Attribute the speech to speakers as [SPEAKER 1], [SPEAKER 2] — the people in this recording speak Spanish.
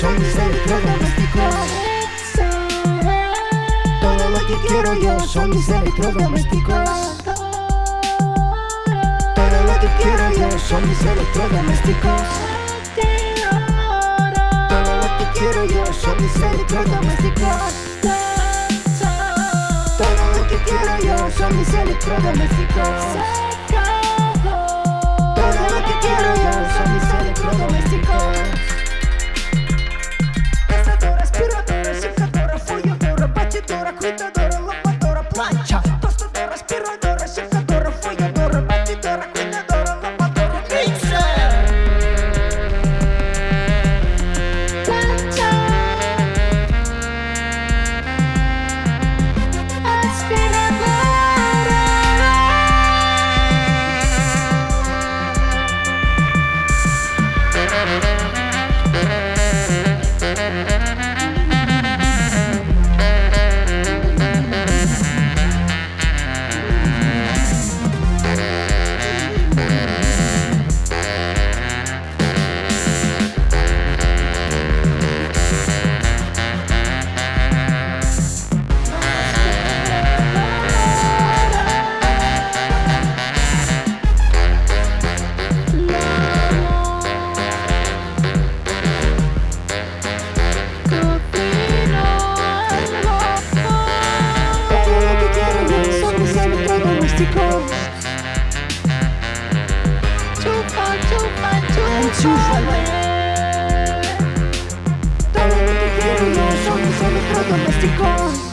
[SPEAKER 1] son mis electrodomésticos. Todo lo que quiero yo son mis electrodomésticos. Todo lo que quiero yo son mis electrodomésticos. Todo lo que quiero yo son mis electrodomésticos. Todo lo que quiero yo son mis electrodomésticos. Chicos Chupa, chupa, chupa Todo lo que quiero yo son mis electrodomésticos